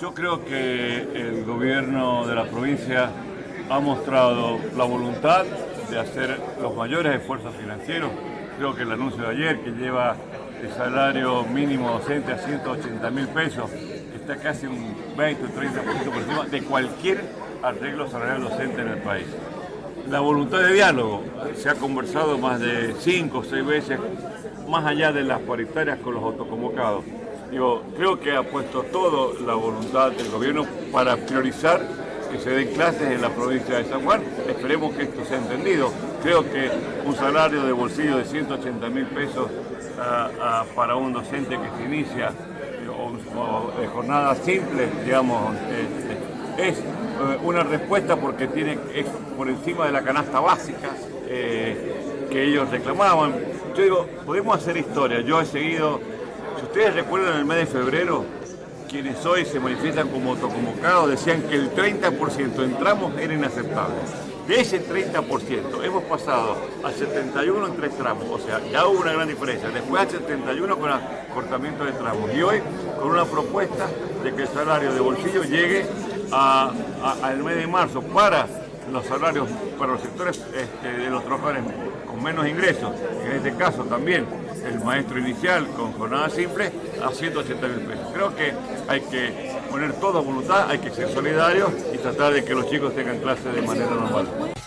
Yo creo que el gobierno de la provincia ha mostrado la voluntad de hacer los mayores esfuerzos financieros. Creo que el anuncio de ayer que lleva el salario mínimo docente a 180 mil pesos está casi un 20 o 30% por encima de cualquier arreglo salarial docente en el país. La voluntad de diálogo, se ha conversado más de 5 o 6 veces, más allá de las paritarias con los autoconvocados. Digo, creo que ha puesto toda la voluntad del gobierno para priorizar que se den clases en la provincia de San Juan. Esperemos que esto sea entendido. Creo que un salario de bolsillo de 180 mil pesos para un docente que se inicia o, de jornada simple, digamos, este, es eh, una respuesta porque tiene, es por encima de la canasta básica eh, que ellos reclamaban. Yo digo, podemos hacer historia. Yo he seguido, ustedes recuerdan el mes de febrero, quienes hoy se manifiestan como autoconvocados decían que el 30% en tramos era inaceptable. De ese 30% hemos pasado al 71 en tres tramos, o sea, ya hubo una gran diferencia. Después al 71 con el cortamiento de tramos y hoy con una propuesta de que el salario de bolsillo llegue al mes de marzo para los salarios para los sectores este, de los trabajadores con menos ingresos, en este caso también el maestro inicial con jornada simple, a 180 mil pesos. Creo que hay que poner toda voluntad, hay que ser solidarios y tratar de que los chicos tengan clases de manera normal.